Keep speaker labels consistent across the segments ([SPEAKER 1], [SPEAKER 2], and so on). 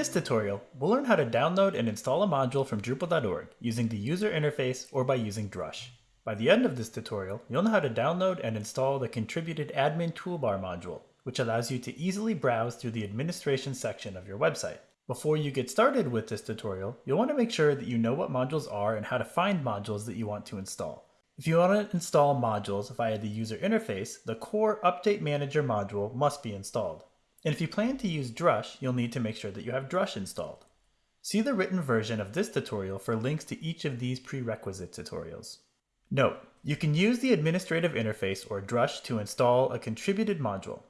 [SPEAKER 1] this tutorial, we'll learn how to download and install a module from Drupal.org using the user interface or by using Drush. By the end of this tutorial, you'll know how to download and install the contributed admin toolbar module, which allows you to easily browse through the administration section of your website. Before you get started with this tutorial, you'll want to make sure that you know what modules are and how to find modules that you want to install. If you want to install modules via the user interface, the core Update Manager module must be installed. And if you plan to use Drush, you'll need to make sure that you have Drush installed. See the written version of this tutorial for links to each of these prerequisite tutorials. Note, you can use the administrative interface or Drush to install a contributed module.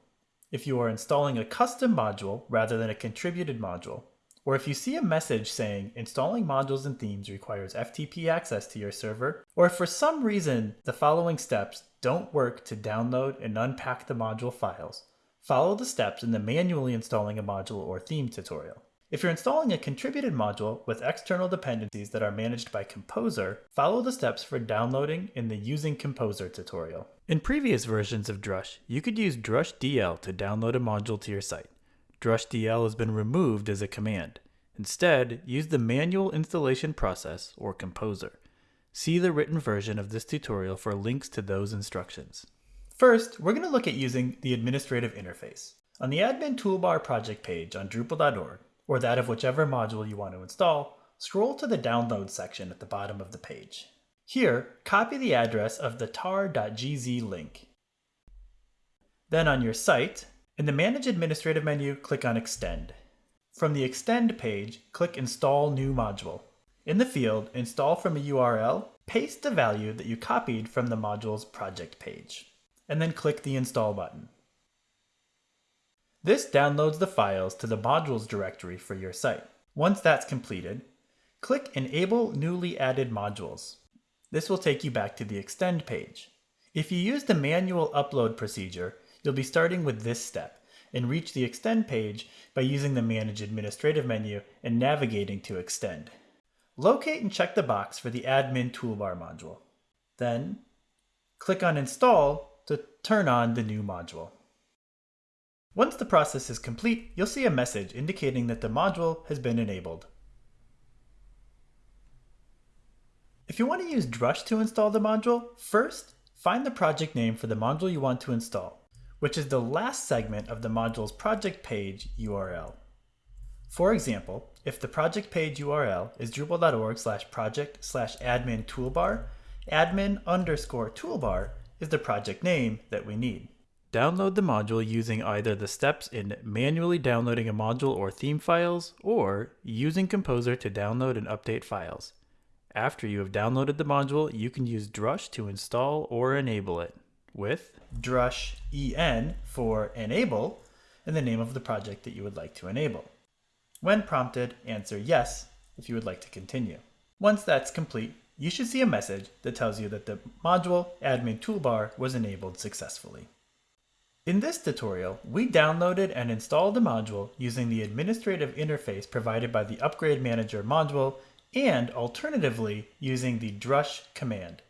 [SPEAKER 1] If you are installing a custom module rather than a contributed module, or if you see a message saying installing modules and themes requires FTP access to your server, or if for some reason the following steps don't work to download and unpack the module files, Follow the steps in the manually installing a module or theme tutorial. If you're installing a contributed module with external dependencies that are managed by Composer, follow the steps for downloading in the Using Composer tutorial. In previous versions of Drush, you could use Drush DL to download a module to your site. Drush DL has been removed as a command. Instead, use the manual installation process or Composer. See the written version of this tutorial for links to those instructions. First, we're going to look at using the administrative interface. On the admin toolbar project page on Drupal.org, or that of whichever module you want to install, scroll to the download section at the bottom of the page. Here, copy the address of the tar.gz link. Then on your site, in the Manage Administrative menu, click on Extend. From the Extend page, click Install New Module. In the field Install from a URL, paste the value that you copied from the module's project page and then click the Install button. This downloads the files to the modules directory for your site. Once that's completed, click Enable Newly Added Modules. This will take you back to the Extend page. If you use the manual upload procedure, you'll be starting with this step and reach the Extend page by using the Manage Administrative menu and navigating to Extend. Locate and check the box for the Admin Toolbar module. Then, click on Install to turn on the new module. Once the process is complete, you'll see a message indicating that the module has been enabled. If you want to use Drush to install the module, first, find the project name for the module you want to install, which is the last segment of the module's project page URL. For example, if the project page URL is drupal.org slash project slash admin toolbar, admin underscore toolbar is the project name that we need. Download the module using either the steps in manually downloading a module or theme files, or using Composer to download and update files. After you have downloaded the module, you can use Drush to install or enable it, with Drush EN for enable and the name of the project that you would like to enable. When prompted, answer yes if you would like to continue. Once that's complete, you should see a message that tells you that the module admin toolbar was enabled successfully. In this tutorial, we downloaded and installed the module using the administrative interface provided by the Upgrade Manager module and alternatively using the drush command.